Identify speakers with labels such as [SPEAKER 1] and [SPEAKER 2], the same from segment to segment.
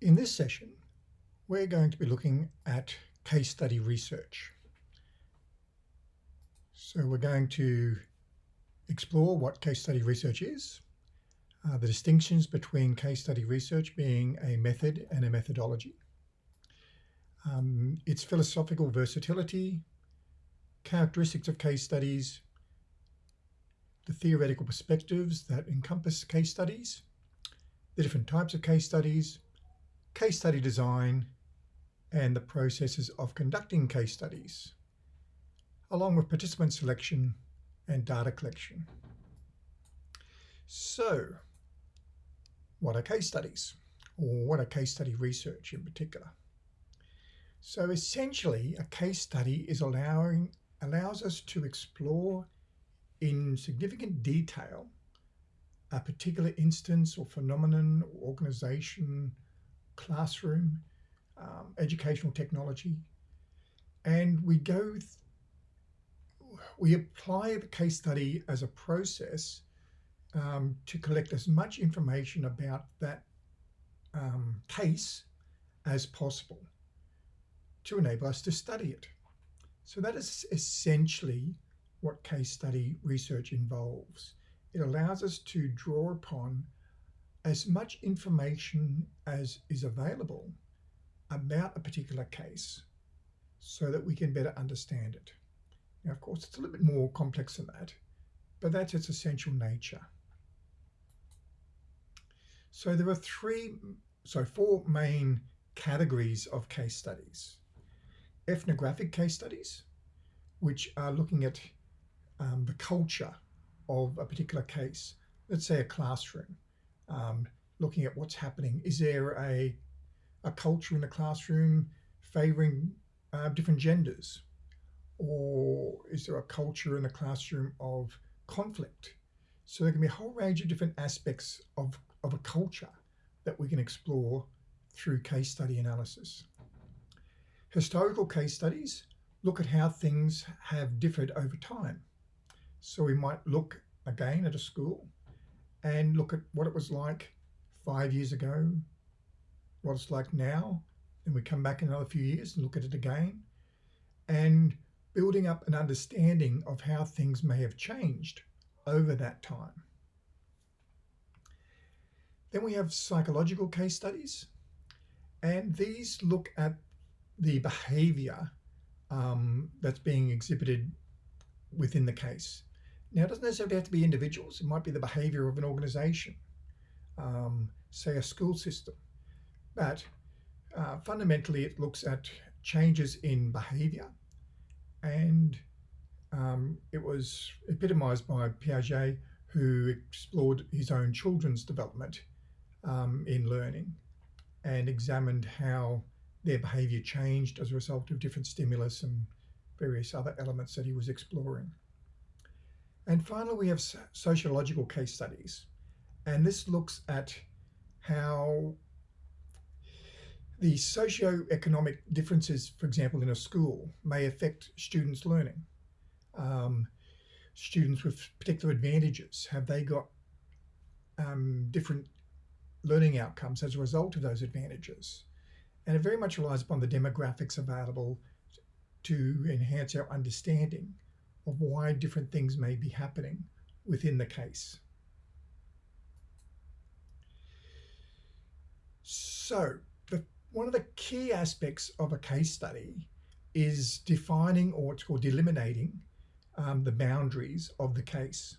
[SPEAKER 1] In this session, we're going to be looking at case study research. So we're going to explore what case study research is, uh, the distinctions between case study research being a method and a methodology, um, its philosophical versatility, characteristics of case studies, the theoretical perspectives that encompass case studies, the different types of case studies, case study design, and the processes of conducting case studies, along with participant selection and data collection. So, what are case studies? Or what are case study research in particular? So essentially, a case study is allowing allows us to explore in significant detail a particular instance or phenomenon, or organization, classroom, um, educational technology, and we go, we apply the case study as a process um, to collect as much information about that um, case as possible to enable us to study it. So that is essentially what case study research involves. It allows us to draw upon as much information as is available about a particular case so that we can better understand it. Now, of course, it's a little bit more complex than that, but that's its essential nature. So there are three, so four main categories of case studies. Ethnographic case studies, which are looking at um, the culture of a particular case, let's say a classroom, um, looking at what's happening. Is there a, a culture in the classroom favoring uh, different genders? Or is there a culture in the classroom of conflict? So there can be a whole range of different aspects of, of a culture that we can explore through case study analysis. Historical case studies look at how things have differed over time. So we might look again at a school and look at what it was like five years ago, what it's like now. and we come back in another few years and look at it again and building up an understanding of how things may have changed over that time. Then we have psychological case studies, and these look at the behavior um, that's being exhibited within the case. Now, it doesn't necessarily have to be individuals. It might be the behavior of an organization, um, say a school system. But uh, fundamentally, it looks at changes in behavior. And um, it was epitomized by Piaget, who explored his own children's development um, in learning and examined how their behavior changed as a result of different stimulus and various other elements that he was exploring. And finally, we have sociological case studies. And this looks at how the socio-economic differences, for example, in a school may affect students' learning. Um, students with particular advantages, have they got um, different learning outcomes as a result of those advantages? And it very much relies upon the demographics available to enhance our understanding of why different things may be happening within the case. So the, one of the key aspects of a case study is defining or what's called delimiting um, the boundaries of the case.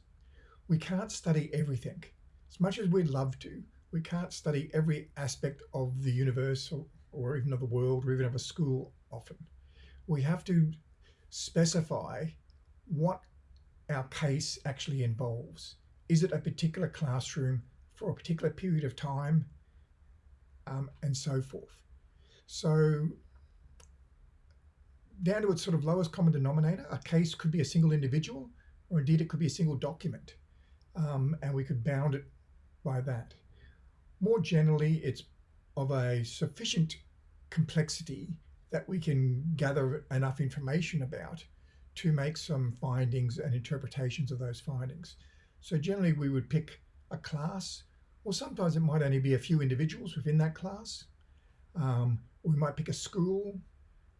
[SPEAKER 1] We can't study everything. As much as we'd love to, we can't study every aspect of the universe or, or even of the world or even of a school often. We have to specify what our case actually involves. Is it a particular classroom for a particular period of time um, and so forth. So down to its sort of lowest common denominator, a case could be a single individual or indeed it could be a single document um, and we could bound it by that. More generally, it's of a sufficient complexity that we can gather enough information about to make some findings and interpretations of those findings. So generally we would pick a class, or sometimes it might only be a few individuals within that class, Um, we might pick a school.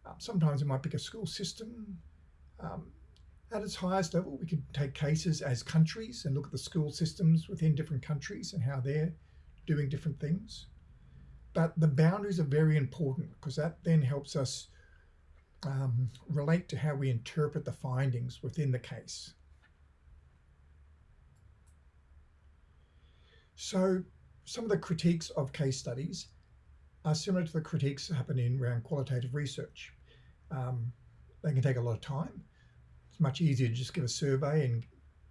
[SPEAKER 1] Um, sometimes we might pick a school system. Um, at its highest level, we could take cases as countries and look at the school systems within different countries and how they're doing different things. But the boundaries are very important because that then helps us um, relate to how we interpret the findings within the case. So some of the critiques of case studies are similar to the critiques happening around qualitative research. Um, they can take a lot of time. It's much easier to just give a survey and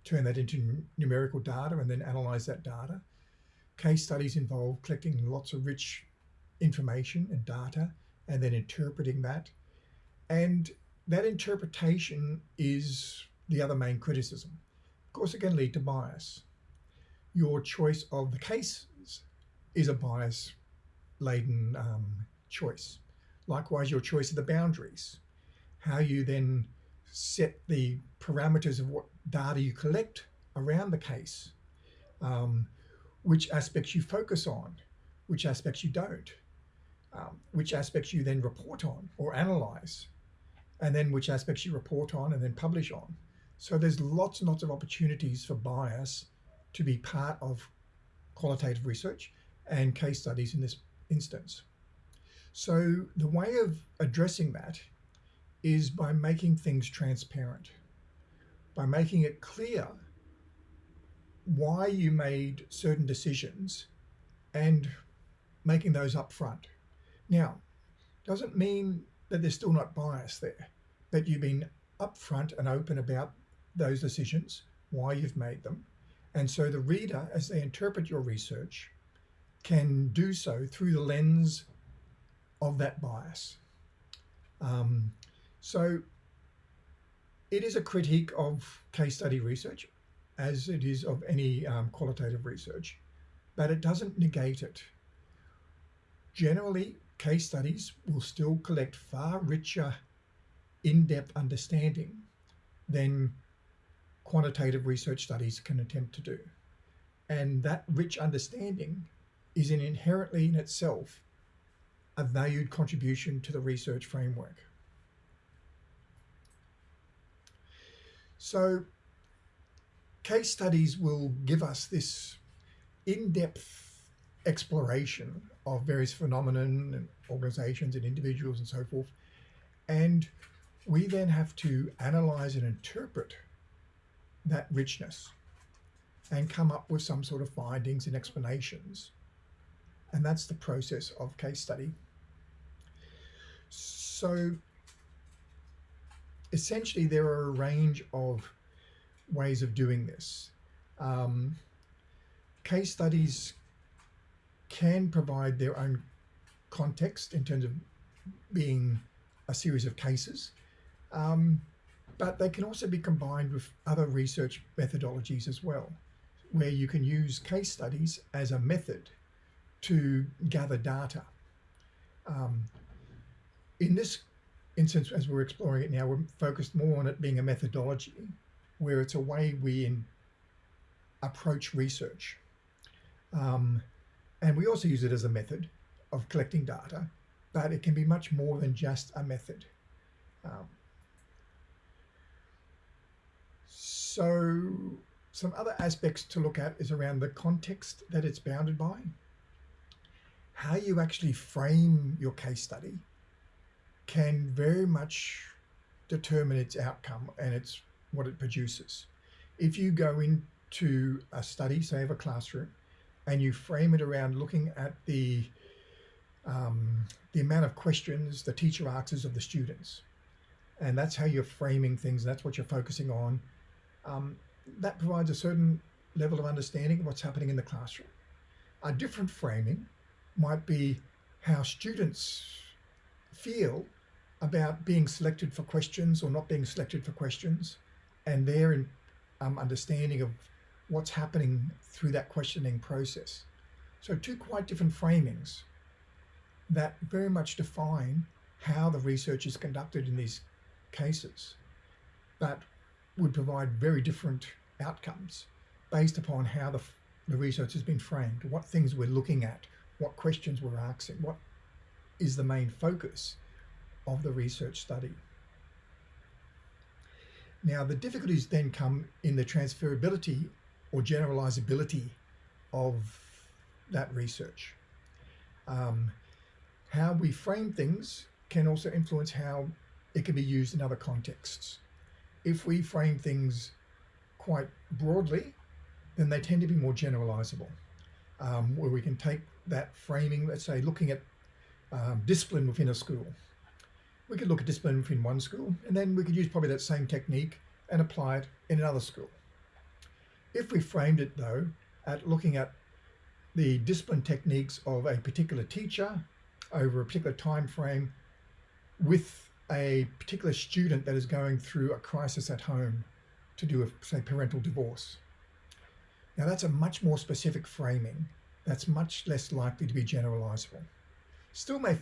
[SPEAKER 1] turn that into numerical data and then analyze that data. Case studies involve collecting lots of rich information and data and then interpreting that. And that interpretation is the other main criticism. Of course, it can lead to bias. Your choice of the cases is a bias laden um, choice. Likewise, your choice of the boundaries, how you then set the parameters of what data you collect around the case, um, which aspects you focus on, which aspects you don't, um, which aspects you then report on or analyze, and then which aspects you report on and then publish on. So there's lots and lots of opportunities for bias to be part of qualitative research and case studies in this instance. So the way of addressing that is by making things transparent, by making it clear why you made certain decisions and making those up front. Now, doesn't mean that there's still not bias there, but you've been upfront and open about those decisions, why you've made them. And so the reader, as they interpret your research, can do so through the lens of that bias. Um, so it is a critique of case study research, as it is of any um, qualitative research, but it doesn't negate it. Generally, case studies will still collect far richer, in-depth understanding than quantitative research studies can attempt to do. And that rich understanding is an inherently in itself a valued contribution to the research framework. So case studies will give us this in-depth exploration of various phenomena and organizations and individuals and so forth. And we then have to analyze and interpret that richness and come up with some sort of findings and explanations and that's the process of case study. So essentially there are a range of ways of doing this. Um, case studies can provide their own context in terms of being a series of cases, um, but they can also be combined with other research methodologies as well, where you can use case studies as a method to gather data. Um, in this instance, as we're exploring it now, we're focused more on it being a methodology, where it's a way we in, approach research. Um, and we also use it as a method of collecting data, but it can be much more than just a method. Um, so some other aspects to look at is around the context that it's bounded by how you actually frame your case study can very much determine its outcome and its what it produces. If you go into a study, say of a classroom, and you frame it around looking at the um, the amount of questions the teacher asks of the students, and that's how you're framing things. That's what you're focusing on. Um, that provides a certain level of understanding of what's happening in the classroom. A different framing might be how students feel about being selected for questions or not being selected for questions and their um, understanding of what's happening through that questioning process. So two quite different framings that very much define how the research is conducted in these cases, but would provide very different outcomes based upon how the, the research has been framed, what things we're looking at, what questions we're asking, what is the main focus of the research study. Now, the difficulties then come in the transferability or generalizability of that research. Um, how we frame things can also influence how it can be used in other contexts. If we frame things quite broadly, then they tend to be more generalizable, um, where we can take that framing, let's say looking at um, discipline within a school. We could look at discipline within one school, and then we could use probably that same technique and apply it in another school. If we framed it though, at looking at the discipline techniques of a particular teacher over a particular time frame with a particular student that is going through a crisis at home to do with, say, parental divorce. Now that's a much more specific framing that's much less likely to be generalizable. Still may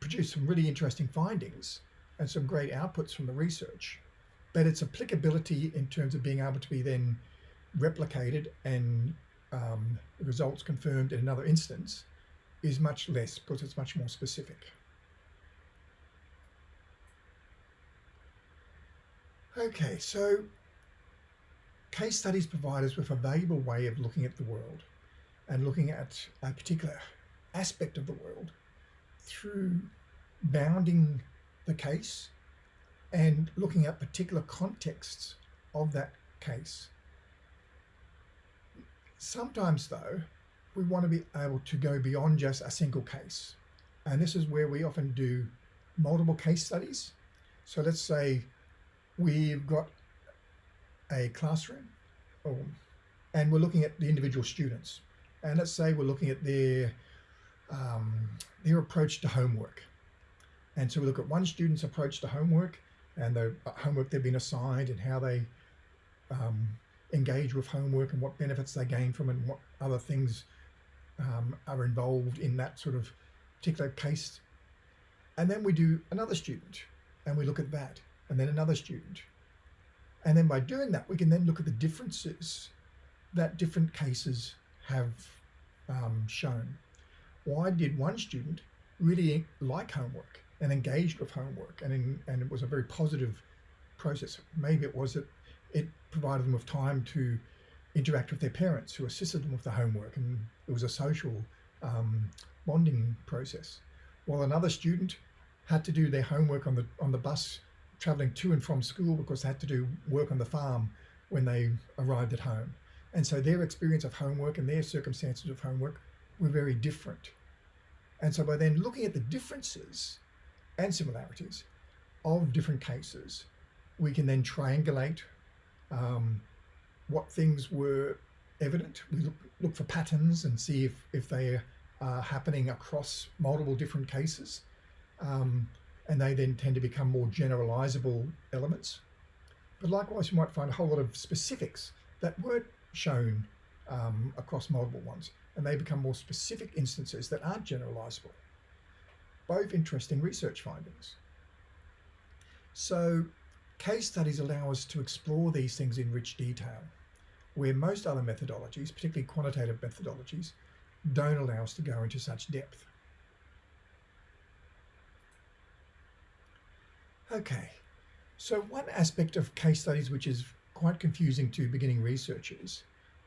[SPEAKER 1] produce some really interesting findings and some great outputs from the research, but its applicability in terms of being able to be then replicated and um, results confirmed in another instance is much less because it's much more specific. Okay, so case studies provide us with a valuable way of looking at the world and looking at a particular aspect of the world through bounding the case and looking at particular contexts of that case. Sometimes though, we want to be able to go beyond just a single case. And this is where we often do multiple case studies. So let's say we've got a classroom and we're looking at the individual students. And let's say we're looking at their, um, their approach to homework. And so we look at one student's approach to homework and the homework they've been assigned and how they um, engage with homework and what benefits they gain from it and what other things um, are involved in that sort of particular case. And then we do another student and we look at that and then another student. And then by doing that, we can then look at the differences that different cases have um, shown. Why did one student really like homework and engaged with homework and, in, and it was a very positive process? Maybe it was that it provided them with time to interact with their parents who assisted them with the homework and it was a social um, bonding process. While another student had to do their homework on the on the bus traveling to and from school because they had to do work on the farm when they arrived at home. And so their experience of homework and their circumstances of homework were very different. And so by then looking at the differences and similarities of different cases, we can then triangulate um, what things were evident. We look, look for patterns and see if, if they are happening across multiple different cases. Um, and they then tend to become more generalizable elements. But likewise, you might find a whole lot of specifics that weren't shown um, across multiple ones, and they become more specific instances that aren't generalizable. Both interesting research findings. So case studies allow us to explore these things in rich detail where most other methodologies, particularly quantitative methodologies, don't allow us to go into such depth. Okay, so one aspect of case studies which is quite confusing to beginning researchers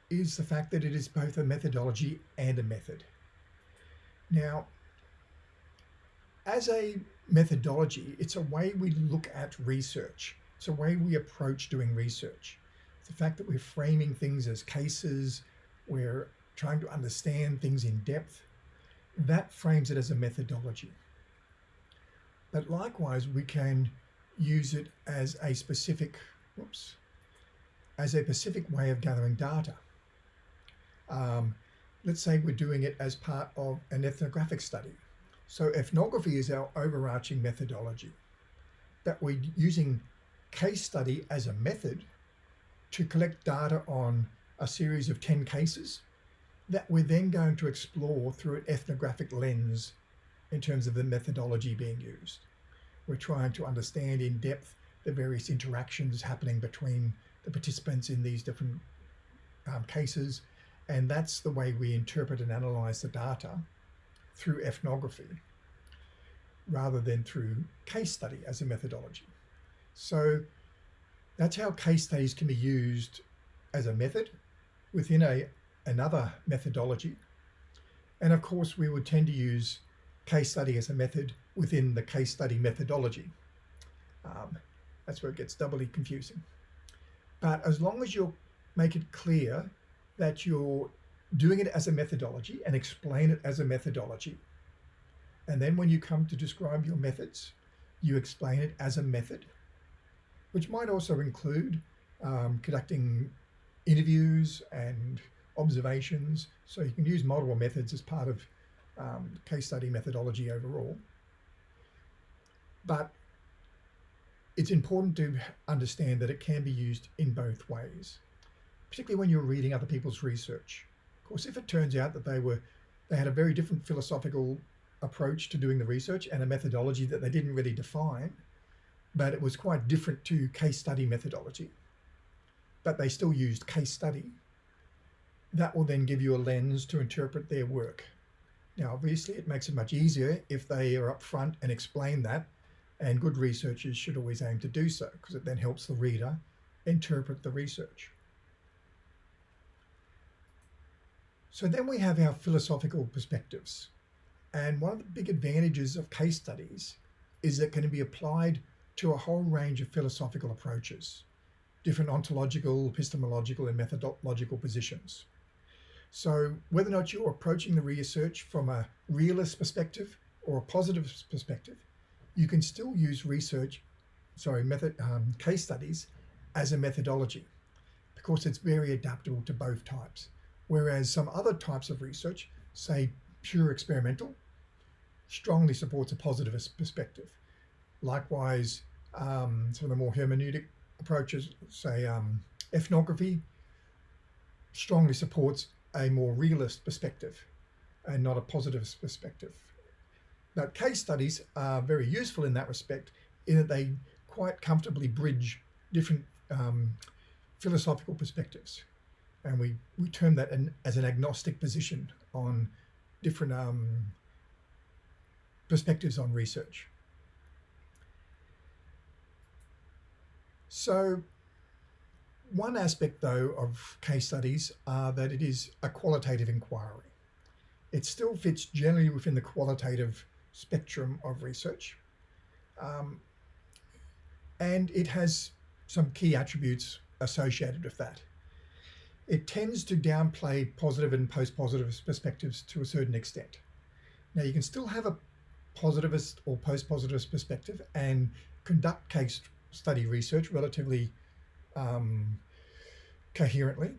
[SPEAKER 1] is the fact that it is both a methodology and a method. Now, as a methodology, it's a way we look at research. It's a way we approach doing research the fact that we're framing things as cases, we're trying to understand things in depth, that frames it as a methodology. But likewise, we can use it as a specific, whoops, as a specific way of gathering data. Um, let's say we're doing it as part of an ethnographic study. So ethnography is our overarching methodology that we're using case study as a method to collect data on a series of 10 cases that we're then going to explore through an ethnographic lens in terms of the methodology being used. We're trying to understand in depth the various interactions happening between the participants in these different um, cases. And that's the way we interpret and analyze the data through ethnography. rather than through case study as a methodology. So that's how case studies can be used as a method within a another methodology. And of course, we would tend to use case study as a method within the case study methodology. Um, that's where it gets doubly confusing. But as long as you make it clear that you're doing it as a methodology and explain it as a methodology, and then when you come to describe your methods, you explain it as a method, which might also include um, conducting interviews and observations. So you can use multiple methods as part of um, case study methodology overall. But it's important to understand that it can be used in both ways, particularly when you're reading other people's research. Of course, if it turns out that they were they had a very different philosophical approach to doing the research and a methodology that they didn't really define, but it was quite different to case study methodology, but they still used case study, that will then give you a lens to interpret their work. Now, obviously, it makes it much easier if they are upfront and explain that and good researchers should always aim to do so because it then helps the reader interpret the research. So then we have our philosophical perspectives. And one of the big advantages of case studies is that can be applied to a whole range of philosophical approaches, different ontological, epistemological, and methodological positions. So whether or not you're approaching the research from a realist perspective or a positive perspective, you can still use research, sorry, method um, case studies as a methodology because it's very adaptable to both types. Whereas some other types of research, say pure experimental, strongly supports a positivist perspective. Likewise, um, some of the more hermeneutic approaches, say um, ethnography, strongly supports a more realist perspective and not a positivist perspective. Now, case studies are very useful in that respect in that they quite comfortably bridge different um, philosophical perspectives. And we, we term that an, as an agnostic position on different um, perspectives on research. So one aspect, though, of case studies are that it is a qualitative inquiry. It still fits generally within the qualitative spectrum of research. Um, and it has some key attributes associated with that. It tends to downplay positive and post-positive perspectives to a certain extent. Now you can still have a positivist or post-positivist perspective and conduct case study research relatively um, coherently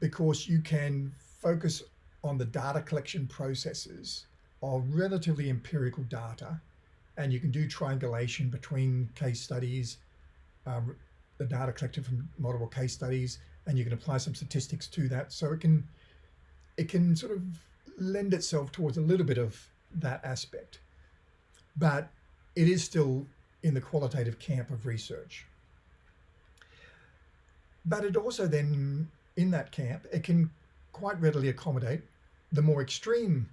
[SPEAKER 1] because you can focus on the data collection processes of relatively empirical data and you can do triangulation between case studies, um, the data collected from multiple case studies, and you can apply some statistics to that. So it can, it can sort of lend itself towards a little bit of that aspect, but it is still in the qualitative camp of research. But it also then, in that camp, it can quite readily accommodate the more extreme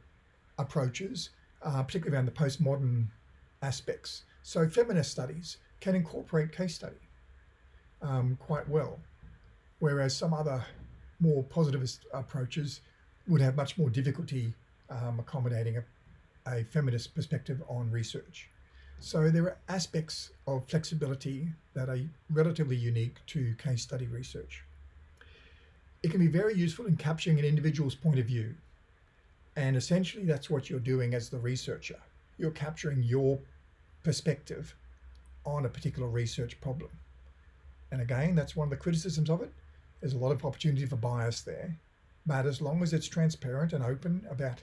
[SPEAKER 1] approaches, uh, particularly around the postmodern aspects. So feminist studies can incorporate case study um, quite well, whereas some other more positivist approaches would have much more difficulty um, accommodating a, a feminist perspective on research. So there are aspects of flexibility that are relatively unique to case study research. It can be very useful in capturing an individual's point of view. And essentially that's what you're doing as the researcher. You're capturing your perspective on a particular research problem. And again, that's one of the criticisms of it. There's a lot of opportunity for bias there. But as long as it's transparent and open about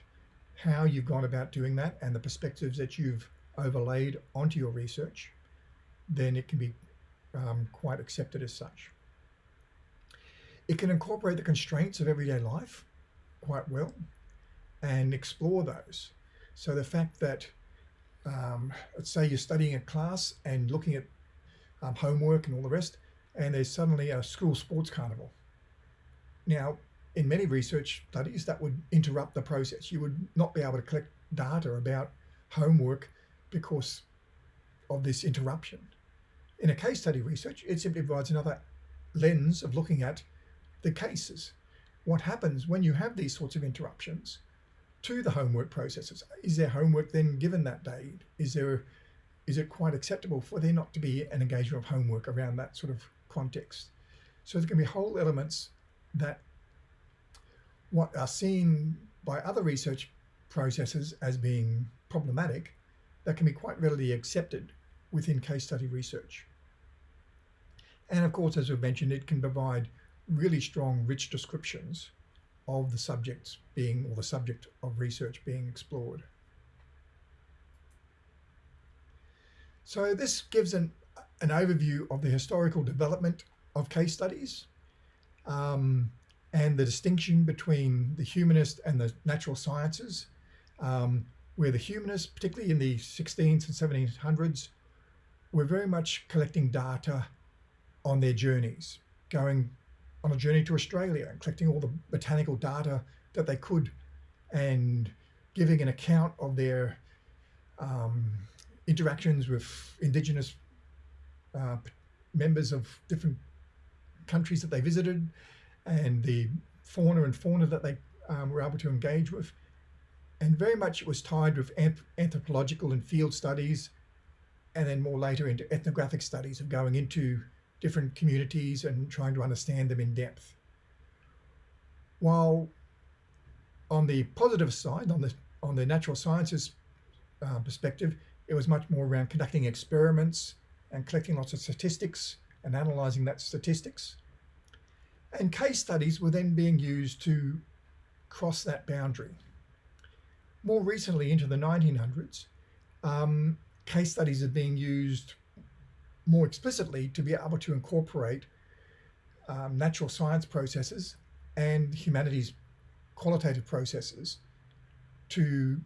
[SPEAKER 1] how you've gone about doing that and the perspectives that you've overlaid onto your research, then it can be um, quite accepted as such. It can incorporate the constraints of everyday life quite well and explore those. So the fact that, um, let's say you're studying a class and looking at um, homework and all the rest, and there's suddenly a school sports carnival. Now, in many research studies, that would interrupt the process. You would not be able to collect data about homework because of this interruption. In a case study research, it simply provides another lens of looking at the cases. What happens when you have these sorts of interruptions to the homework processes? Is there homework then given that day? Is there is it quite acceptable for there not to be an engagement of homework around that sort of context? So there can be whole elements that what are seen by other research processes as being problematic that can be quite readily accepted within case study research. And of course, as we've mentioned, it can provide really strong, rich descriptions of the subjects being, or the subject of research being explored. So this gives an, an overview of the historical development of case studies um, and the distinction between the humanist and the natural sciences, um, where the humanists, particularly in the 16th and 1700s, were very much collecting data on their journeys, going on a journey to Australia and collecting all the botanical data that they could and giving an account of their um, interactions with indigenous uh, members of different countries that they visited and the fauna and fauna that they um, were able to engage with. And very much it was tied with anthropological and field studies, and then more later into ethnographic studies of going into different communities and trying to understand them in depth. While on the positive side, on the on the natural sciences uh, perspective, it was much more around conducting experiments and collecting lots of statistics and analyzing that statistics. And case studies were then being used to cross that boundary. More recently, into the 1900s, um, case studies are being used more explicitly to be able to incorporate um, natural science processes and humanities qualitative processes to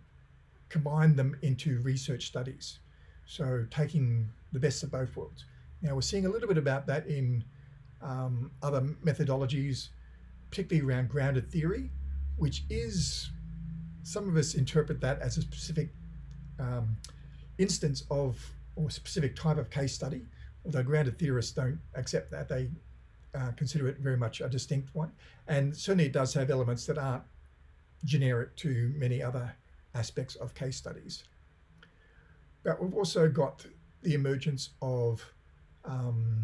[SPEAKER 1] combine them into research studies. So taking the best of both worlds. Now we're seeing a little bit about that in um, other methodologies, particularly around grounded theory, which is, some of us interpret that as a specific um, instance of, or specific type of case study, although grounded theorists don't accept that. They uh, consider it very much a distinct one. And certainly it does have elements that aren't generic to many other aspects of case studies. But we've also got the emergence of um,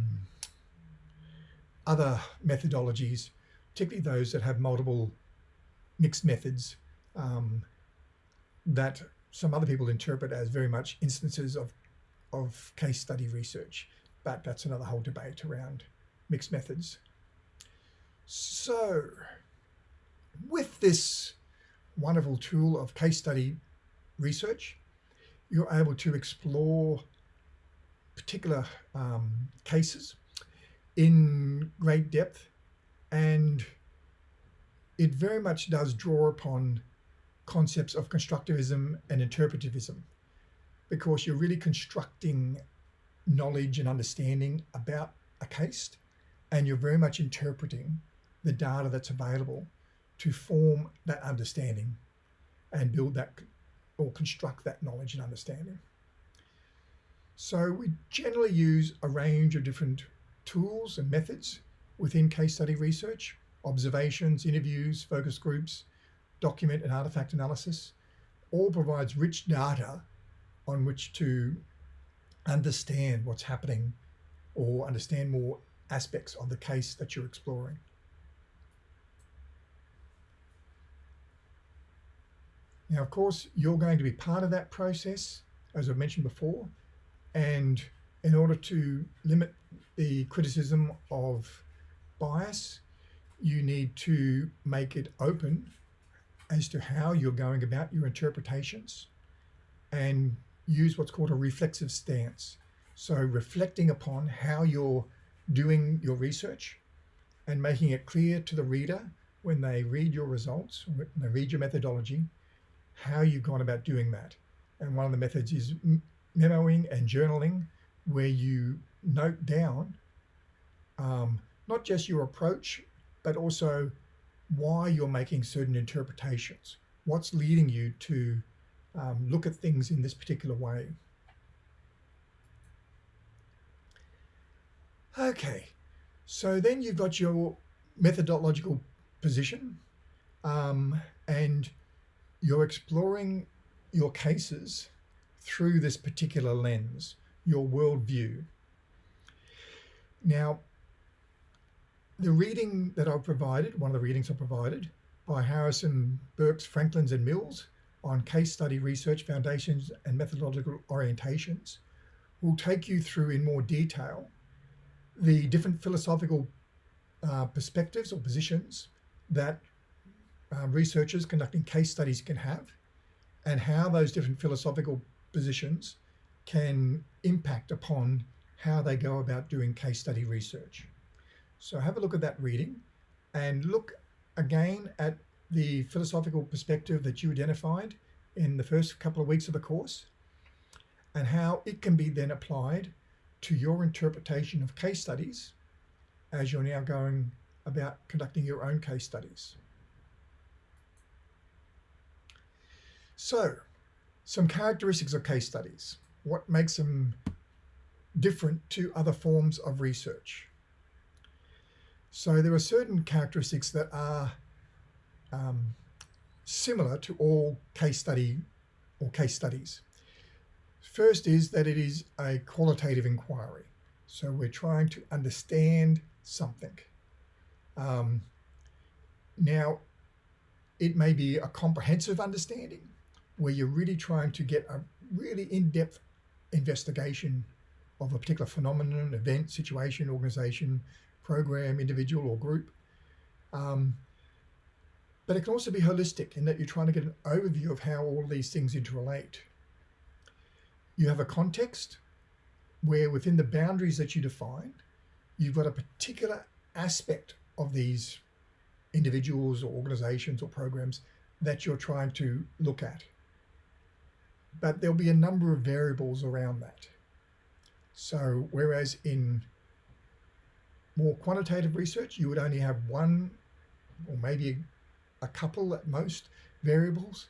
[SPEAKER 1] other methodologies, particularly those that have multiple mixed methods um, that some other people interpret as very much instances of, of case study research. But that's another whole debate around mixed methods. So with this wonderful tool of case study research, you're able to explore particular um, cases in great depth and it very much does draw upon concepts of constructivism and interpretivism because you're really constructing knowledge and understanding about a case and you're very much interpreting the data that's available to form that understanding and build that or construct that knowledge and understanding. So we generally use a range of different tools and methods within case study research, observations, interviews, focus groups, document and artifact analysis, all provides rich data on which to understand what's happening or understand more aspects of the case that you're exploring. Now, of course, you're going to be part of that process, as I've mentioned before, and in order to limit the criticism of bias, you need to make it open as to how you're going about your interpretations and use what's called a reflexive stance. So reflecting upon how you're doing your research and making it clear to the reader when they read your results, when they read your methodology, how you've gone about doing that. And one of the methods is memoing and journaling, where you note down um, not just your approach, but also why you're making certain interpretations, what's leading you to um, look at things in this particular way. Okay, so then you've got your methodological position um, and you're exploring your cases through this particular lens, your worldview. Now, the reading that I've provided, one of the readings I provided by Harrison, Birks, Franklins and Mills on case study research foundations and methodological orientations will take you through in more detail the different philosophical uh, perspectives or positions that uh, researchers conducting case studies can have and how those different philosophical positions can impact upon how they go about doing case study research. So have a look at that reading and look again at the philosophical perspective that you identified in the first couple of weeks of the course and how it can be then applied to your interpretation of case studies as you're now going about conducting your own case studies. So, some characteristics of case studies. What makes them different to other forms of research? So there are certain characteristics that are um, similar to all case study or case studies. First is that it is a qualitative inquiry. So we're trying to understand something. Um, now, it may be a comprehensive understanding where you're really trying to get a really in-depth investigation of a particular phenomenon, event, situation, organization, program, individual or group. Um, but it can also be holistic in that you're trying to get an overview of how all these things interrelate. You have a context where within the boundaries that you define, you've got a particular aspect of these individuals or organizations or programs that you're trying to look at but there'll be a number of variables around that. So whereas in more quantitative research, you would only have one or maybe a couple at most variables.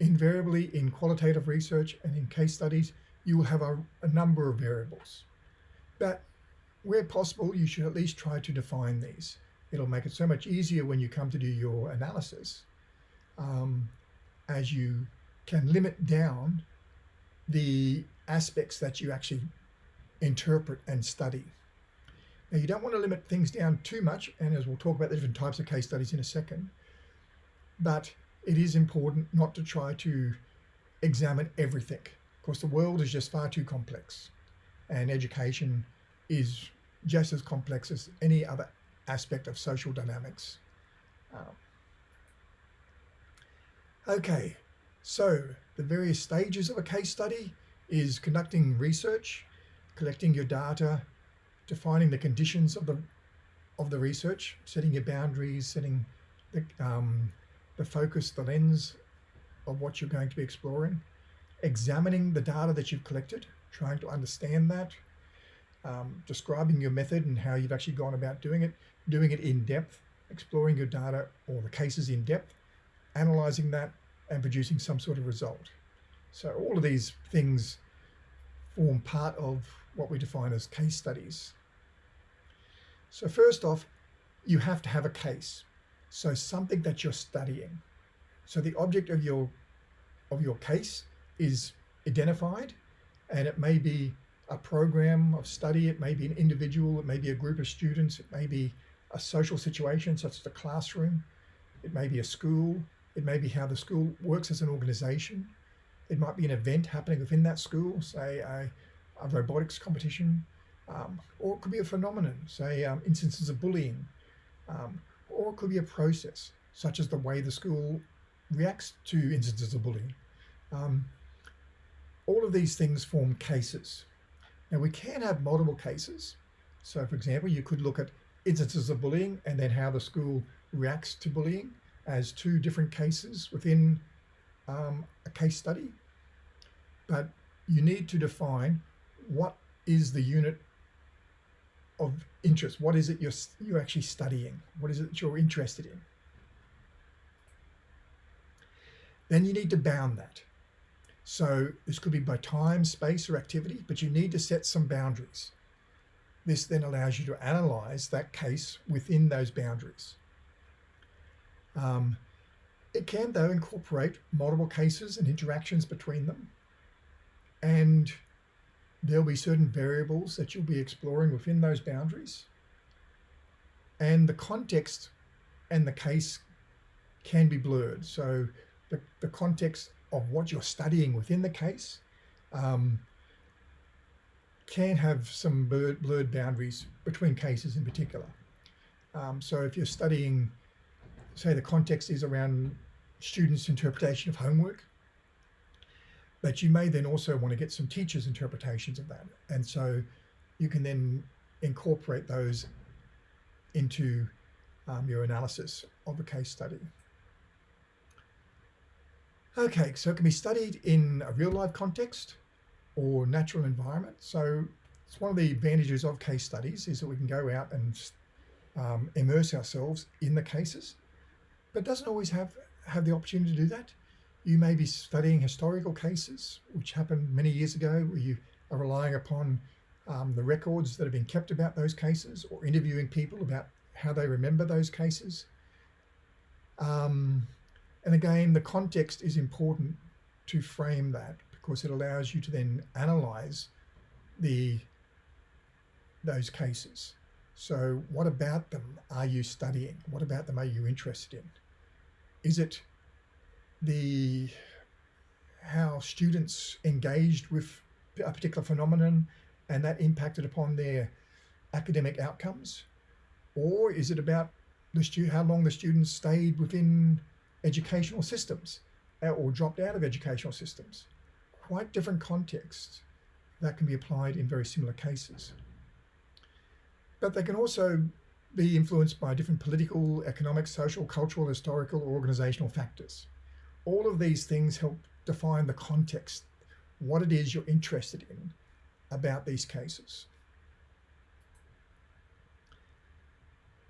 [SPEAKER 1] Invariably in qualitative research and in case studies, you will have a, a number of variables. But where possible, you should at least try to define these. It'll make it so much easier when you come to do your analysis um, as you can limit down the aspects that you actually interpret and study. Now you don't want to limit things down too much, and as we'll talk about the different types of case studies in a second, but it is important not to try to examine everything. Of course, the world is just far too complex, and education is just as complex as any other aspect of social dynamics. Um, okay, so the various stages of a case study is conducting research, collecting your data, defining the conditions of the of the research, setting your boundaries, setting the, um, the focus, the lens of what you're going to be exploring, examining the data that you've collected, trying to understand that, um, describing your method and how you've actually gone about doing it, doing it in depth, exploring your data or the cases in depth, analyzing that, and producing some sort of result. So all of these things form part of what we define as case studies. So first off, you have to have a case. So something that you're studying. So the object of your of your case is identified and it may be a program of study, it may be an individual, it may be a group of students, it may be a social situation such as a classroom, it may be a school, it may be how the school works as an organization. It might be an event happening within that school, say a, a robotics competition, um, or it could be a phenomenon, say um, instances of bullying, um, or it could be a process, such as the way the school reacts to instances of bullying. Um, all of these things form cases. Now we can have multiple cases. So for example, you could look at instances of bullying and then how the school reacts to bullying as two different cases within um, a case study, but you need to define what is the unit of interest. What is it you're, you're actually studying? What is it that you're interested in? Then you need to bound that. So this could be by time, space, or activity, but you need to set some boundaries. this then allows you to analyze that case within those boundaries. Um, it can, though, incorporate multiple cases and interactions between them. And there'll be certain variables that you'll be exploring within those boundaries. And the context and the case can be blurred. So the, the context of what you're studying within the case um, can have some blurred, blurred boundaries between cases in particular. Um, so if you're studying, say the context is around students' interpretation of homework, but you may then also want to get some teachers' interpretations of that. And so you can then incorporate those into um, your analysis of a case study. Okay, so it can be studied in a real life context or natural environment. So it's one of the advantages of case studies is that we can go out and um, immerse ourselves in the cases, but doesn't always have, have the opportunity to do that. You may be studying historical cases, which happened many years ago, where you are relying upon um, the records that have been kept about those cases or interviewing people about how they remember those cases. Um, and again, the context is important to frame that because it allows you to then analyze the those cases. So what about them are you studying? What about them are you interested in? Is it the how students engaged with a particular phenomenon and that impacted upon their academic outcomes? Or is it about the stu how long the students stayed within educational systems uh, or dropped out of educational systems? Quite different contexts that can be applied in very similar cases. But they can also be influenced by different political, economic, social, cultural, historical, or organizational factors all of these things help define the context, what it is you're interested in about these cases.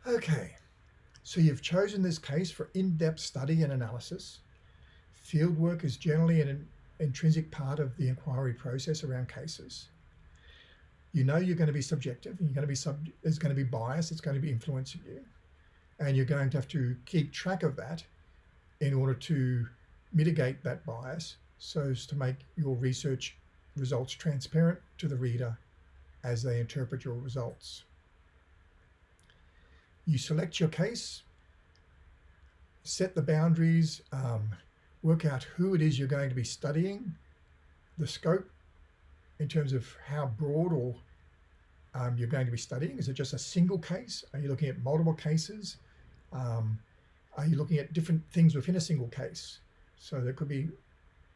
[SPEAKER 1] Okay, so you've chosen this case for in-depth study and analysis. Fieldwork is generally an intrinsic part of the inquiry process around cases. You know you're going to be subjective, you're going to be sub there's going to be bias, it's going to be influencing you. And you're going to have to keep track of that in order to mitigate that bias so as to make your research results transparent to the reader as they interpret your results. You select your case, set the boundaries, um, work out who it is you're going to be studying, the scope in terms of how broad or um, you're going to be studying. Is it just a single case? Are you looking at multiple cases? Um, are you looking at different things within a single case? So there could be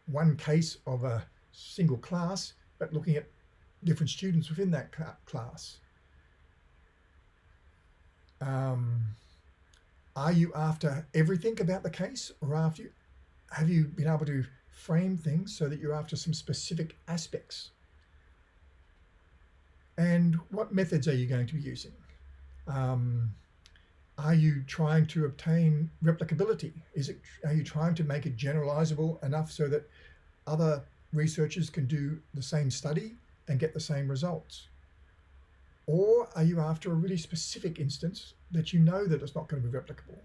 [SPEAKER 1] one case of a single class, but looking at different students within that class. Um, are you after everything about the case or after you, have you been able to frame things so that you're after some specific aspects? And what methods are you going to be using? Um, are you trying to obtain replicability? Is it, are you trying to make it generalizable enough so that other researchers can do the same study and get the same results? Or are you after a really specific instance that you know that it's not going to be replicable,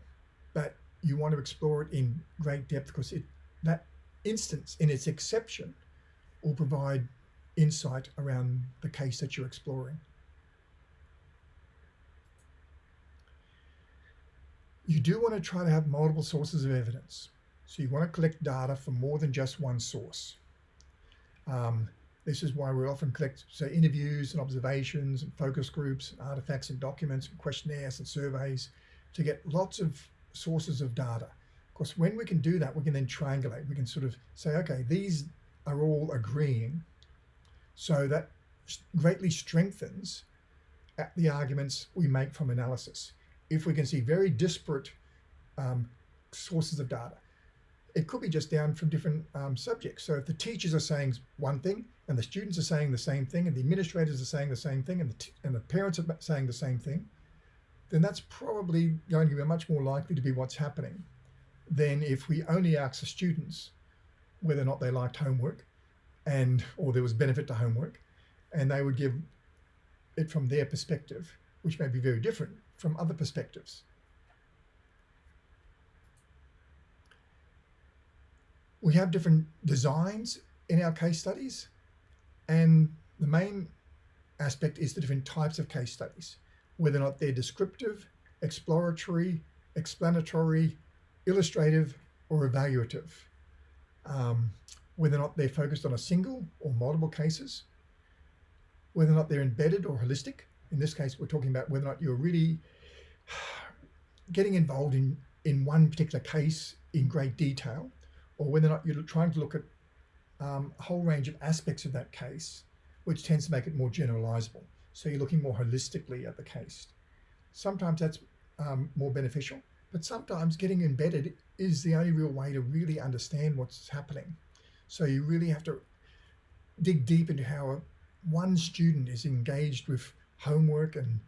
[SPEAKER 1] but you want to explore it in great depth because it, that instance in its exception will provide insight around the case that you're exploring. You do want to try to have multiple sources of evidence. So you want to collect data from more than just one source. Um, this is why we often collect, so interviews and observations and focus groups, and artifacts and documents and questionnaires and surveys to get lots of sources of data. Of course, when we can do that, we can then triangulate. We can sort of say, okay, these are all agreeing. So that greatly strengthens the arguments we make from analysis if we can see very disparate um, sources of data. It could be just down from different um, subjects. So if the teachers are saying one thing and the students are saying the same thing and the administrators are saying the same thing and the, and the parents are saying the same thing, then that's probably going to be much more likely to be what's happening than if we only ask the students whether or not they liked homework and or there was benefit to homework and they would give it from their perspective, which may be very different from other perspectives. We have different designs in our case studies, and the main aspect is the different types of case studies, whether or not they're descriptive, exploratory, explanatory, illustrative, or evaluative. Um, whether or not they're focused on a single or multiple cases, whether or not they're embedded or holistic. In this case, we're talking about whether or not you're really getting involved in, in one particular case in great detail, or whether or not you're trying to look at um, a whole range of aspects of that case, which tends to make it more generalizable. So you're looking more holistically at the case. Sometimes that's um, more beneficial, but sometimes getting embedded is the only real way to really understand what's happening. So you really have to dig deep into how one student is engaged with homework and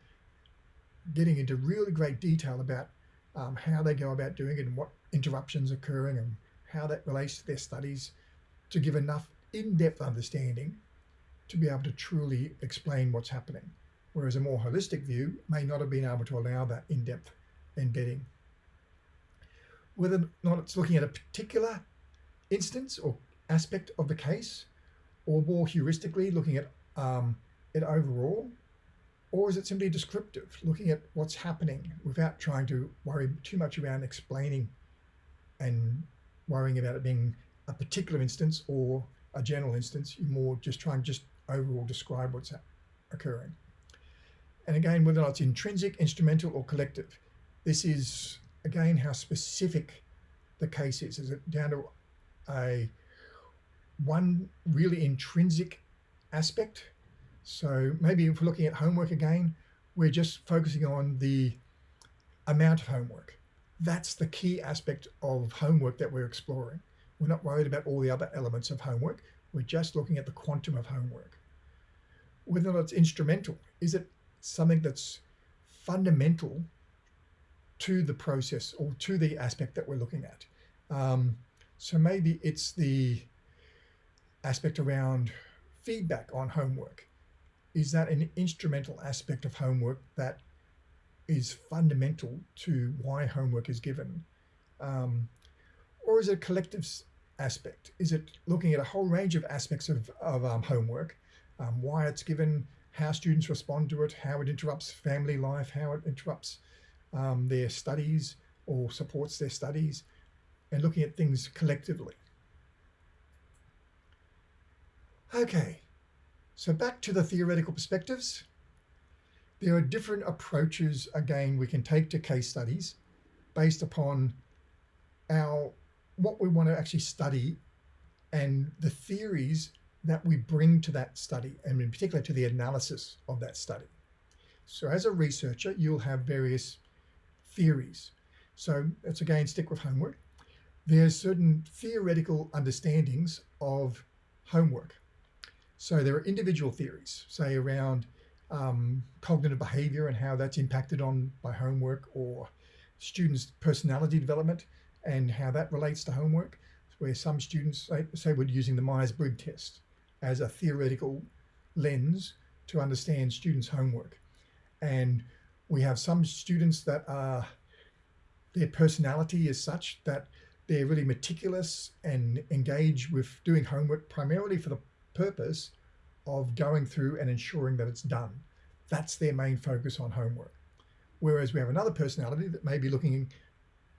[SPEAKER 1] getting into really great detail about um, how they go about doing it and what interruptions occurring and how that relates to their studies to give enough in-depth understanding to be able to truly explain what's happening. Whereas a more holistic view may not have been able to allow that in-depth embedding. Whether or not it's looking at a particular instance or aspect of the case, or more heuristically looking at um, it overall, or is it simply descriptive, looking at what's happening without trying to worry too much around explaining and worrying about it being a particular instance or a general instance, you more just try and just overall describe what's occurring. And again, whether or not it's intrinsic, instrumental, or collective, this is again how specific the case is. Is it down to a one really intrinsic aspect? So maybe if we're looking at homework again, we're just focusing on the amount of homework. That's the key aspect of homework that we're exploring. We're not worried about all the other elements of homework. We're just looking at the quantum of homework. Whether or not it's instrumental, is it something that's fundamental to the process or to the aspect that we're looking at? Um, so maybe it's the aspect around feedback on homework. Is that an instrumental aspect of homework that is fundamental to why homework is given? Um, or is it a collective aspect? Is it looking at a whole range of aspects of, of um, homework, um, why it's given, how students respond to it, how it interrupts family life, how it interrupts um, their studies or supports their studies, and looking at things collectively. Okay, so back to the theoretical perspectives. There are different approaches, again, we can take to case studies based upon our what we want to actually study and the theories that we bring to that study, and in particular to the analysis of that study. So as a researcher, you'll have various theories. So let's again stick with homework. There's certain theoretical understandings of homework. So there are individual theories, say around um, cognitive behavior and how that's impacted on by homework or students' personality development and how that relates to homework, where some students say, say we're using the Myers-Briggs test as a theoretical lens to understand students' homework. And we have some students that are, their personality is such that they're really meticulous and engage with doing homework primarily for the purpose of going through and ensuring that it's done. That's their main focus on homework. Whereas we have another personality that may be looking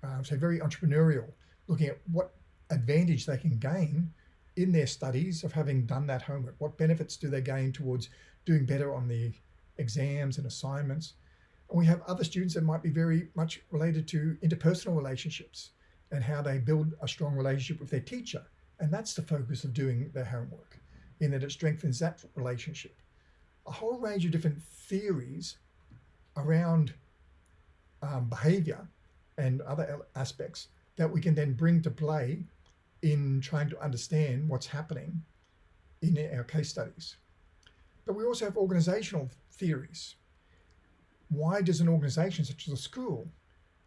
[SPEAKER 1] uh, so very entrepreneurial, looking at what advantage they can gain in their studies of having done that homework. What benefits do they gain towards doing better on the exams and assignments? And we have other students that might be very much related to interpersonal relationships and how they build a strong relationship with their teacher. And that's the focus of doing their homework, in that it strengthens that relationship. A whole range of different theories around um, behavior and other aspects that we can then bring to play in trying to understand what's happening in our case studies. But we also have organizational theories. Why does an organization such as a school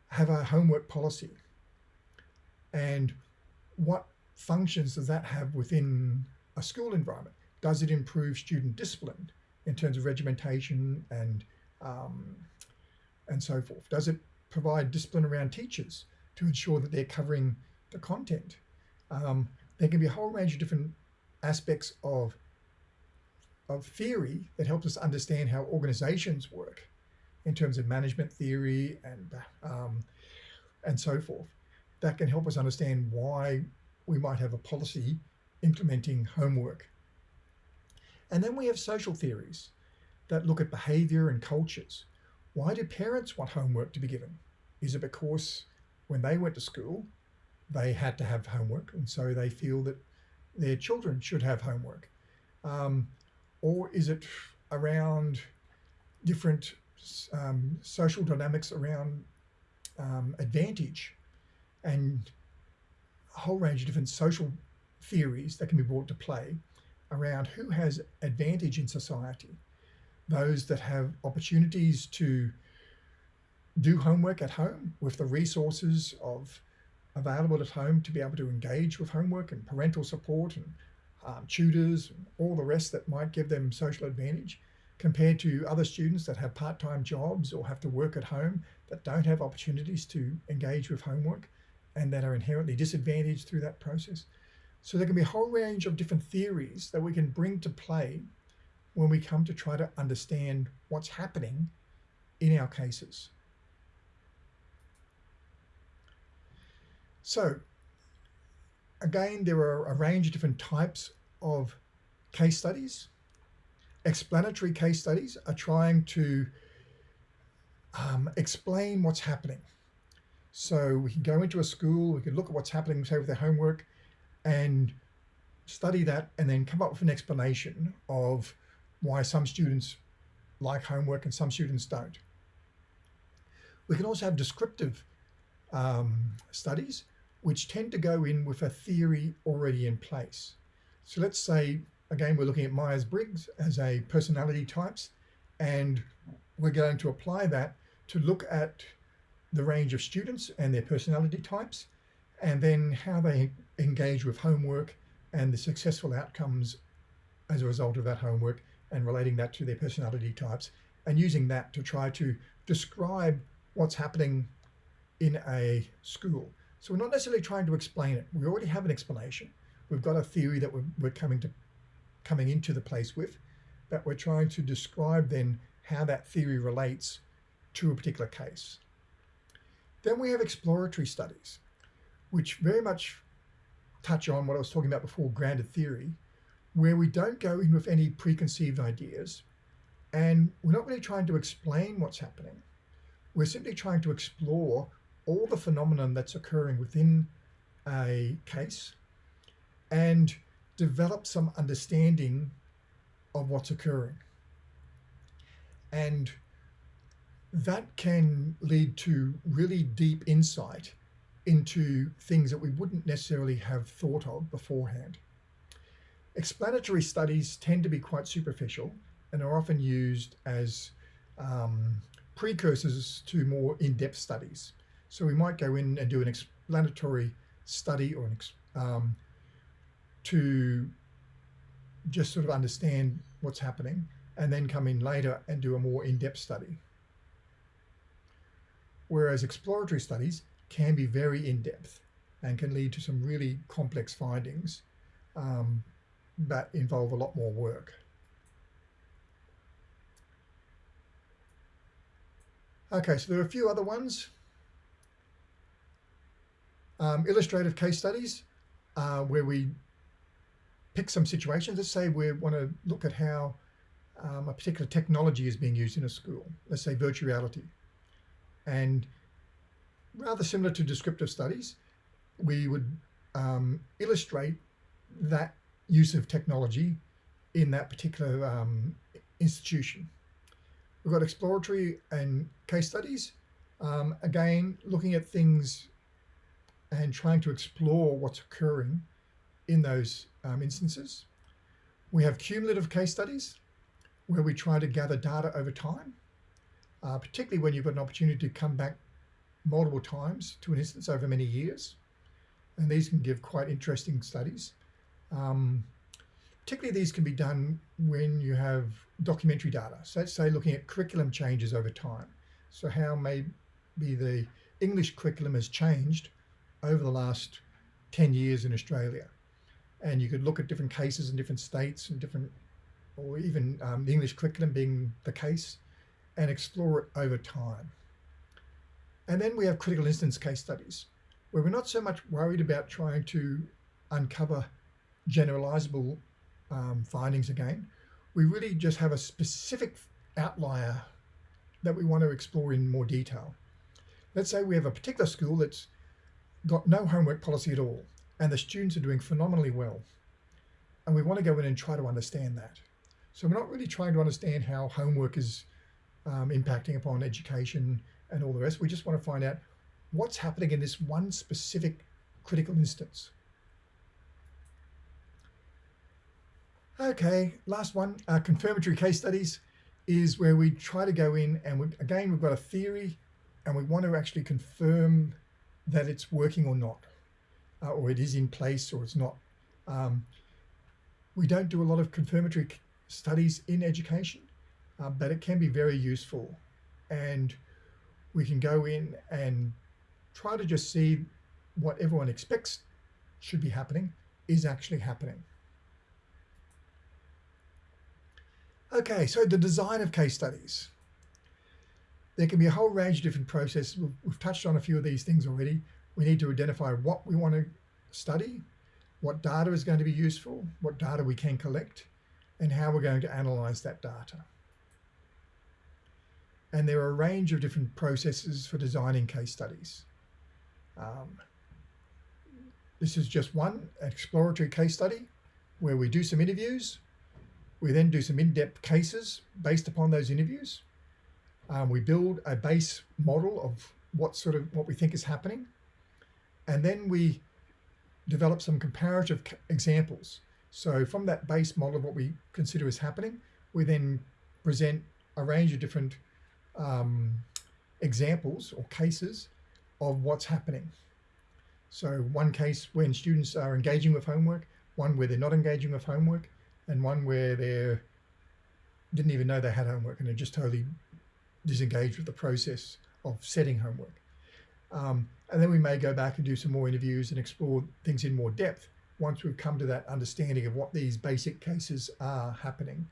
[SPEAKER 1] have a homework policy? And what functions does that have within a school environment? Does it improve student discipline? in terms of regimentation and um, and so forth? Does it provide discipline around teachers to ensure that they're covering the content? Um, there can be a whole range of different aspects of of theory that helps us understand how organizations work in terms of management theory and um, and so forth. That can help us understand why we might have a policy implementing homework. And then we have social theories that look at behavior and cultures. Why do parents want homework to be given? Is it because when they went to school, they had to have homework and so they feel that their children should have homework? Um, or is it around different um, social dynamics around um, advantage and a whole range of different social theories that can be brought to play around who has advantage in society. Those that have opportunities to do homework at home with the resources of available at home to be able to engage with homework and parental support and um, tutors, and all the rest that might give them social advantage compared to other students that have part-time jobs or have to work at home that don't have opportunities to engage with homework and that are inherently disadvantaged through that process. So there can be a whole range of different theories that we can bring to play when we come to try to understand what's happening in our cases. So again, there are a range of different types of case studies. Explanatory case studies are trying to um, explain what's happening. So we can go into a school, we can look at what's happening, say with their homework, and study that and then come up with an explanation of why some students like homework and some students don't. We can also have descriptive um, studies which tend to go in with a theory already in place. So let's say, again, we're looking at Myers-Briggs as a personality types, and we're going to apply that to look at the range of students and their personality types, and then how they engage with homework and the successful outcomes as a result of that homework and relating that to their personality types and using that to try to describe what's happening in a school. So we're not necessarily trying to explain it. We already have an explanation. We've got a theory that we're, we're coming to coming into the place with, but we're trying to describe then how that theory relates to a particular case. Then we have exploratory studies, which very much touch on what I was talking about before, grounded theory, where we don't go in with any preconceived ideas and we're not really trying to explain what's happening. We're simply trying to explore all the phenomenon that's occurring within a case and develop some understanding of what's occurring. And that can lead to really deep insight into things that we wouldn't necessarily have thought of beforehand. Explanatory studies tend to be quite superficial and are often used as um, precursors to more in-depth studies. So we might go in and do an explanatory study or an um, to just sort of understand what's happening and then come in later and do a more in-depth study. Whereas exploratory studies can be very in-depth and can lead to some really complex findings um, that involve a lot more work. Okay, so there are a few other ones. Um, illustrative case studies uh, where we pick some situations. Let's say we want to look at how um, a particular technology is being used in a school. Let's say virtual reality. And rather similar to descriptive studies, we would um, illustrate that use of technology in that particular um, institution. We've got exploratory and case studies. Um, again, looking at things and trying to explore what's occurring in those um, instances. We have cumulative case studies where we try to gather data over time, uh, particularly when you've got an opportunity to come back multiple times to an instance over many years. And these can give quite interesting studies. Um, particularly these can be done when you have documentary data. So let's say looking at curriculum changes over time. So how maybe the English curriculum has changed over the last 10 years in Australia. And you could look at different cases in different states and different, or even um, the English curriculum being the case, and explore it over time. And then we have critical instance case studies, where we're not so much worried about trying to uncover generalizable um, findings again. We really just have a specific outlier that we want to explore in more detail. Let's say we have a particular school that's got no homework policy at all, and the students are doing phenomenally well. And we want to go in and try to understand that. So we're not really trying to understand how homework is um, impacting upon education and all the rest. We just want to find out what's happening in this one specific critical instance. Okay, last one, uh, confirmatory case studies is where we try to go in and we, again, we've got a theory and we want to actually confirm that it's working or not, uh, or it is in place or it's not. Um, we don't do a lot of confirmatory studies in education, uh, but it can be very useful. And we can go in and try to just see what everyone expects should be happening is actually happening. Okay, so the design of case studies. There can be a whole range of different processes. We've, touched on a few of these things already. We need to identify what we want to study, what data is going to be useful, what data we can collect, and how we're going to analyze that data. And there are a range of different processes for designing case studies. Um, this is just one exploratory case study where we do some interviews we then do some in-depth cases based upon those interviews. Um, we build a base model of what sort of what we think is happening. And then we develop some comparative examples. So from that base model of what we consider is happening, we then present a range of different um, examples or cases of what's happening. So one case when students are engaging with homework, one where they're not engaging with homework, and one where they didn't even know they had homework and they're just totally disengaged with the process of setting homework. Um, and then we may go back and do some more interviews and explore things in more depth once we've come to that understanding of what these basic cases are happening.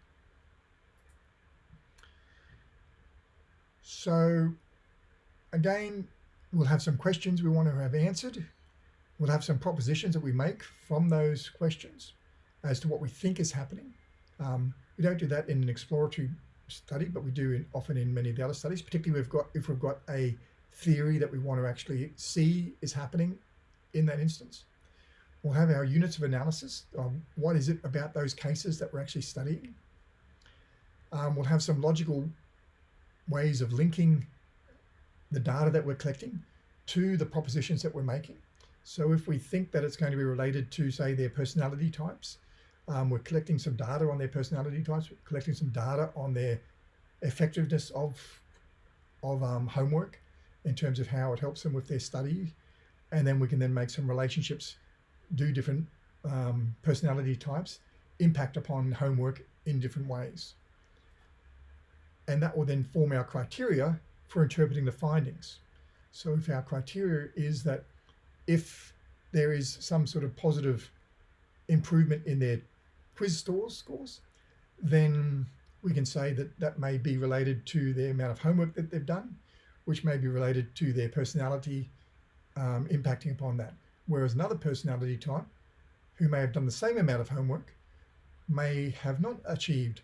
[SPEAKER 1] So again, we'll have some questions we want to have answered. We'll have some propositions that we make from those questions as to what we think is happening. Um, we don't do that in an exploratory study, but we do in, often in many of the other studies, particularly we've got, if we've got a theory that we want to actually see is happening in that instance. We'll have our units of analysis. what is it about those cases that we're actually studying? Um, we'll have some logical ways of linking the data that we're collecting to the propositions that we're making. So if we think that it's going to be related to, say, their personality types, um, we're collecting some data on their personality types, we're collecting some data on their effectiveness of, of um, homework in terms of how it helps them with their study. And then we can then make some relationships, do different um, personality types, impact upon homework in different ways. And that will then form our criteria for interpreting the findings. So if our criteria is that if there is some sort of positive improvement in their quiz scores, scores, then we can say that that may be related to the amount of homework that they've done, which may be related to their personality um, impacting upon that. Whereas another personality type who may have done the same amount of homework may have not achieved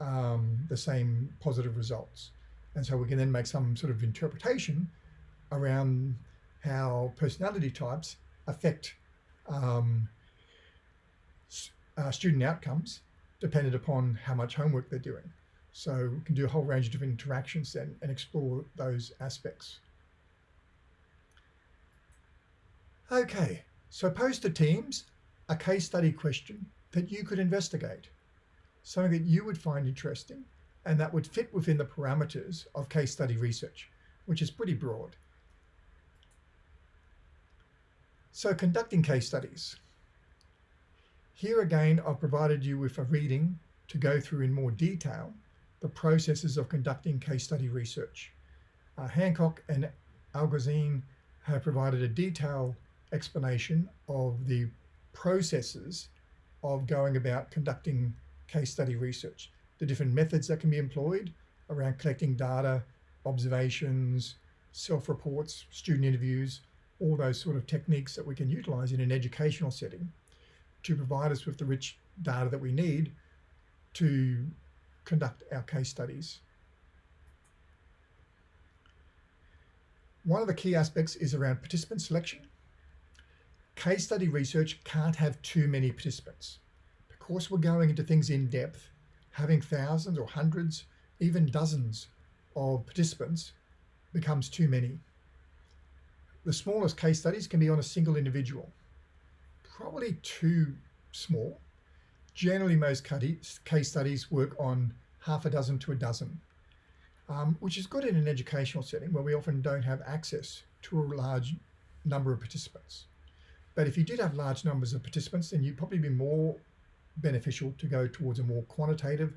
[SPEAKER 1] um, the same positive results. And so we can then make some sort of interpretation around how personality types affect um, uh, student outcomes dependent upon how much homework they're doing. So we can do a whole range of different interactions then and explore those aspects. Okay, so post to teams a case study question that you could investigate, something that you would find interesting and that would fit within the parameters of case study research, which is pretty broad. So conducting case studies. Here again, I've provided you with a reading to go through in more detail the processes of conducting case study research. Uh, Hancock and Algozzine have provided a detailed explanation of the processes of going about conducting case study research, the different methods that can be employed around collecting data, observations, self-reports, student interviews, all those sort of techniques that we can utilize in an educational setting to provide us with the rich data that we need to conduct our case studies. One of the key aspects is around participant selection. Case study research can't have too many participants. Because we're going into things in depth, having thousands or hundreds, even dozens of participants becomes too many. The smallest case studies can be on a single individual, probably too small. Generally, most case studies work on half a dozen to a dozen, um, which is good in an educational setting where we often don't have access to a large number of participants. But if you did have large numbers of participants, then you'd probably be more beneficial to go towards a more quantitative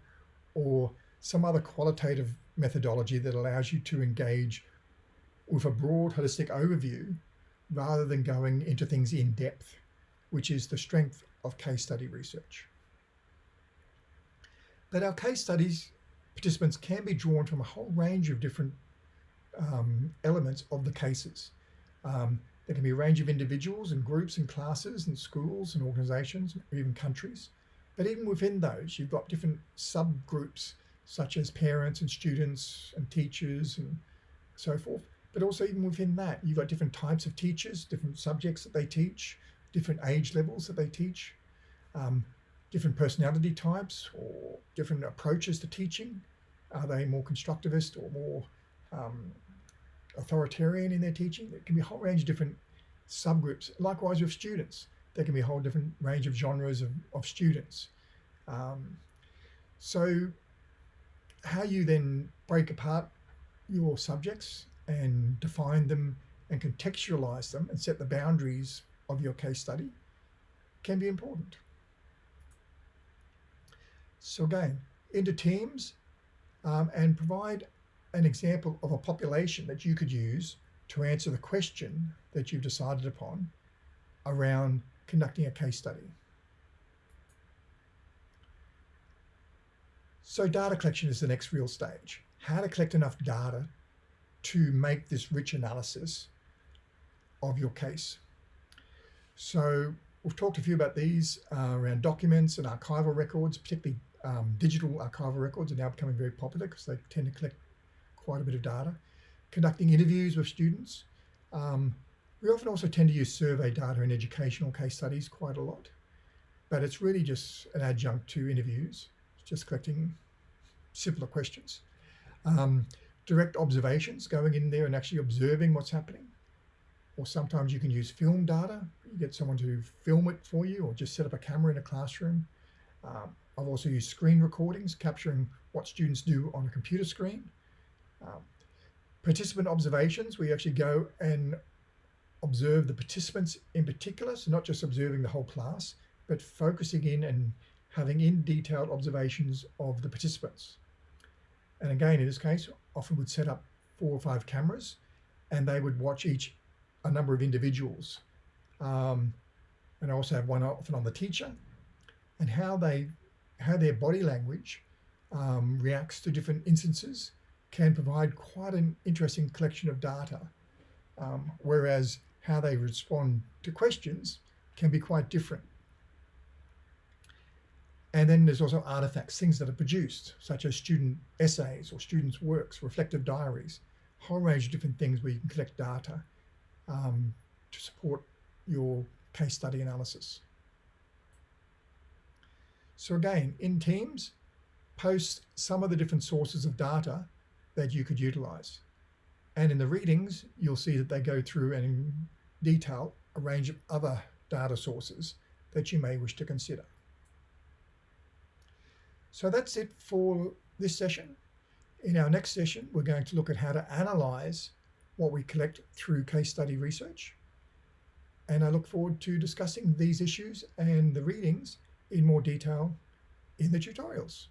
[SPEAKER 1] or some other qualitative methodology that allows you to engage with a broad holistic overview rather than going into things in depth, which is the strength of case study research. But our case studies participants can be drawn from a whole range of different um, elements of the cases. Um, there can be a range of individuals and groups and classes and schools and organizations or even countries. But even within those, you've got different subgroups such as parents and students and teachers and so forth. But also even within that, you've got different types of teachers, different subjects that they teach, different age levels that they teach, um, different personality types or different approaches to teaching. Are they more constructivist or more um, authoritarian in their teaching? There can be a whole range of different subgroups. Likewise with students, there can be a whole different range of genres of, of students. Um, so how you then break apart your subjects and define them and contextualize them and set the boundaries of your case study can be important. So again, into teams um, and provide an example of a population that you could use to answer the question that you've decided upon around conducting a case study. So data collection is the next real stage. How to collect enough data to make this rich analysis of your case. So we've talked a few about these uh, around documents and archival records, particularly um, digital archival records are now becoming very popular because they tend to collect quite a bit of data. Conducting interviews with students. Um, we often also tend to use survey data in educational case studies quite a lot, but it's really just an adjunct to interviews, just collecting simpler questions. Um, direct observations, going in there and actually observing what's happening. Or sometimes you can use film data. You get someone to film it for you or just set up a camera in a classroom. Um, I've also used screen recordings, capturing what students do on a computer screen. Um, participant observations, we actually go and observe the participants in particular, so not just observing the whole class, but focusing in and having in detailed observations of the participants. And again, in this case, often would set up four or five cameras and they would watch each, a number of individuals. Um, and I also have one often on the teacher and how they, how their body language um, reacts to different instances can provide quite an interesting collection of data. Um, whereas how they respond to questions can be quite different. And then there's also artifacts, things that are produced, such as student essays or students' works, reflective diaries, a whole range of different things where you can collect data um, to support your case study analysis. So again, in Teams, post some of the different sources of data that you could utilize. And in the readings, you'll see that they go through and detail a range of other data sources that you may wish to consider. So that's it for this session. In our next session, we're going to look at how to analyze what we collect through case study research. And I look forward to discussing these issues and the readings in more detail in the tutorials.